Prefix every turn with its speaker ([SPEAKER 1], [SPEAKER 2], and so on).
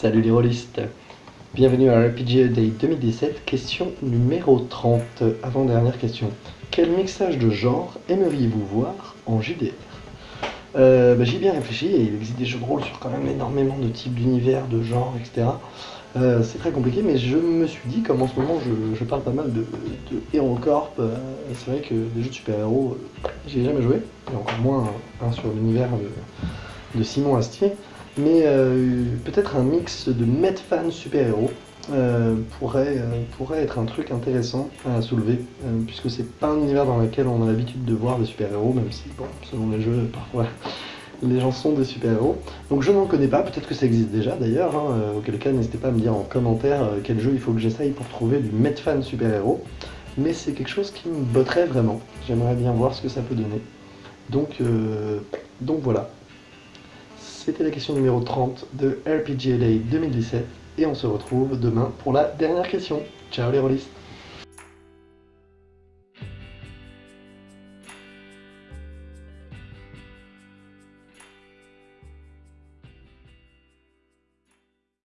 [SPEAKER 1] Salut les rôlistes Bienvenue à RPG Day 2017, question numéro 30, avant-dernière question. Quel mixage de genre aimeriez-vous voir en JDR euh, bah, J'y ai bien réfléchi et il existe des jeux de rôle sur quand même énormément de types d'univers, de genres, etc. Euh, c'est très compliqué, mais je me suis dit, comme en ce moment je, parle pas mal de, de HeroCorp, euh, c'est vrai que des jeux de super-héros, j'ai jamais joué, et encore moins un, sur l'univers de Simon Astier. Mais euh, peut-être un mix de Medfan super-héros euh, pourrait, euh, pourrait être un truc intéressant à soulever, puisque c'est pas un univers dans lequel on a l'habitude de voir des super-héros, même si, bon, selon les jeux, parfois les gens sont des super-héros. Donc je n'en connais pas, peut-être que ça existe déjà d'ailleurs, hein, auquel cas n'hésitez pas à me dire en commentaire quel jeu il faut que j'essaye pour trouver du Medfan super-héros. Mais c'est quelque chose qui me botterait vraiment, j'aimerais bien voir ce que ça peut donner. Donc, donc voilà. C'était la question numéro 30 de RPGLA 2017 et on se retrouve demain pour la dernière question. Ciao les rôlistes